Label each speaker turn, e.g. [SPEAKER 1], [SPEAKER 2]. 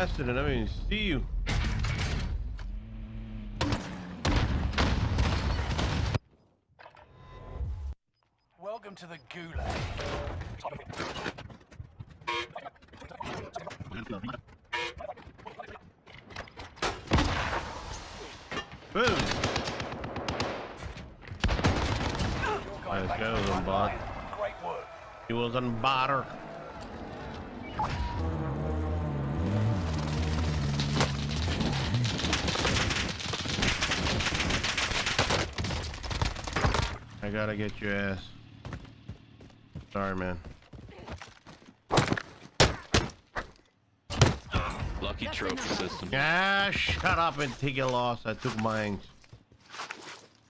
[SPEAKER 1] bastard, and I didn't even see you.
[SPEAKER 2] Welcome to the gulag.
[SPEAKER 1] Boom. Let's go,
[SPEAKER 2] to the front
[SPEAKER 1] Zombot.
[SPEAKER 2] line. Great work.
[SPEAKER 1] He was on butter. I gotta get your ass. Sorry, man.
[SPEAKER 3] Lucky trophy system.
[SPEAKER 1] Ah, shut up and take your loss. I took mine.